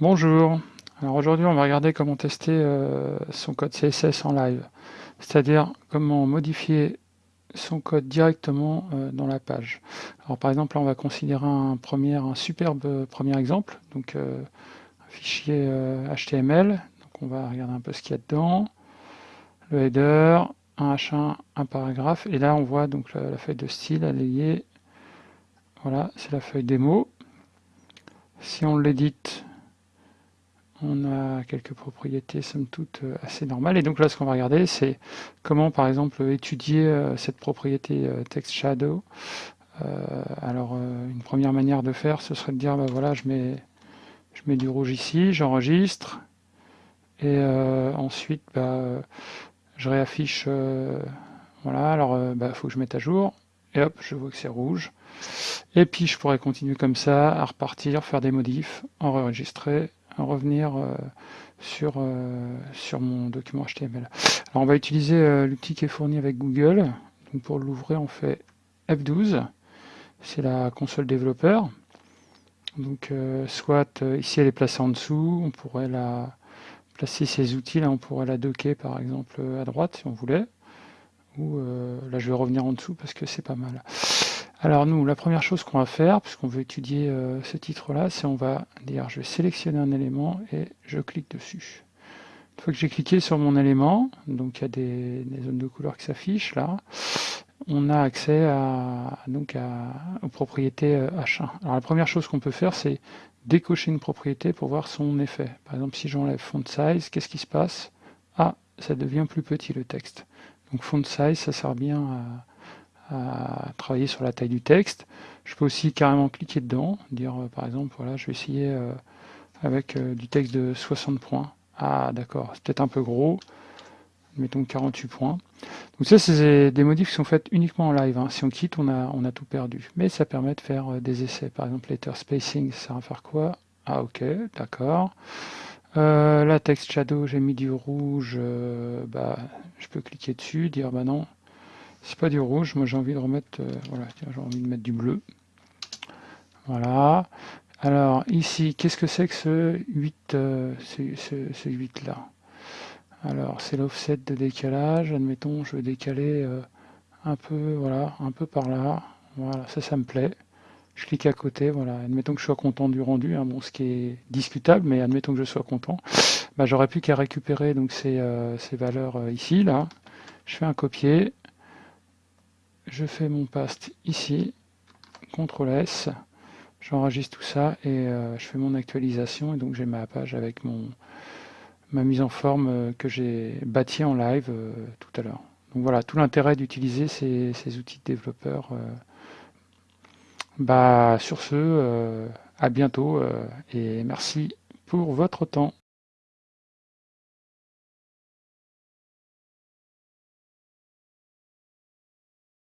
Bonjour, alors aujourd'hui on va regarder comment tester euh, son code CSS en live, c'est-à-dire comment modifier son code directement euh, dans la page. Alors par exemple là on va considérer un, superbe premier exemple, donc euh, un fichier HTML, donc on va regarder un peu ce qu'il y a dedans, le header, un H1, un paragraphe, et là on voit donc la, la feuille de style, elle est liée, voilà c'est la feuille démo. Si on l'édite, on a quelques propriétés somme toute euh, assez normales. Et donc là, ce qu'on va regarder, c'est comment, par exemple, étudier euh, cette propriété euh, text shadow. alors, une première manière de faire, ce serait de dire, bah voilà, je mets, je mets du rouge ici, j'enregistre, et ensuite, bah, je réaffiche, voilà, alors, il bah, faut que je mette à jour, et hop, je vois que c'est rouge. Et puis, je pourrais continuer comme ça, à repartir, faire des modifs, enregistrer, revenir euh, sur, euh, sur mon document HTML. Alors on va utiliser euh, l'outil qui est fourni avec Google. Pour l'ouvrir, on fait F12. C'est la console développeur. Donc soit ici elle est placée en dessous, on pourrait la placer ces outils, là on pourrait la docker par exemple à droite si on voulait. Ou là je vais revenir en dessous parce que c'est pas mal. Alors nous, la première chose qu'on va faire, puisqu'on veut étudier euh, ce titre-là, c'est on va dire je vais sélectionner un élément et je clique dessus. Une fois que j'ai cliqué sur mon élément, donc il y a des, zones de couleur qui s'affichent là, on a accès à, donc aux propriétés H1. Euh, Alors la première chose qu'on peut faire, c'est décocher une propriété pour voir son effet. Par exemple, si j'enlève font size, qu'est-ce qui se passe? Ah, ça devient plus petit le texte. Donc font size, ça sert bien à à travailler sur la taille du texte. Je peux aussi carrément cliquer dedans, dire euh, par exemple, voilà, je vais essayer euh, avec euh, du texte de 60 points. Ah d'accord, c'est peut-être un peu gros, mettons 48 points. Donc ça, c'est des modifs qui sont faits uniquement en live. Hein. Si on quitte, on a, on a tout perdu. Mais ça permet de faire des essais. Par exemple, letter spacing, ça à faire quoi? Ah ok, d'accord. La text shadow, j'ai mis du rouge, bah, je peux cliquer dessus, dire bah non, c'est pas du rouge, moi j'ai envie de remettre, euh, voilà, j'ai envie de mettre du bleu. Voilà. Alors ici, qu'est-ce que c'est que ce 8, euh, ce, 8 là Alors c'est l'offset de décalage, admettons, je vais décaler euh, un peu, voilà, un peu par là. Voilà, ça, ça me plaît. Je clique à côté, voilà, admettons que je sois content du rendu, hein, bon, ce qui est discutable, mais admettons que je sois content. Bah, J'aurais plus qu'à récupérer donc ces, ces valeurs ici, là. Je fais un copier, je fais mon paste ici, CTRL S, j'enregistre tout ça et euh, je fais mon actualisation et donc j'ai ma page avec mon ma mise en forme euh, que j'ai bâtie en live euh, tout à l'heure. Donc voilà, tout l'intérêt d'utiliser ces, outils de développeurs. bah, sur ce, à bientôt et merci pour votre temps.